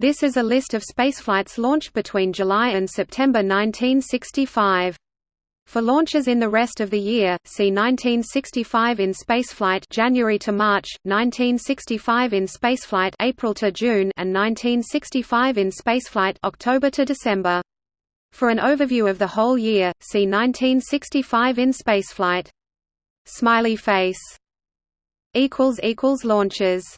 This is a list of spaceflights launched between July and September 1965. For launches in the rest of the year, see 1965 in spaceflight January to March, 1965 in spaceflight April to June, and 1965 in spaceflight October to December. For an overview of the whole year, see 1965 in spaceflight. Smiley face equals equals launches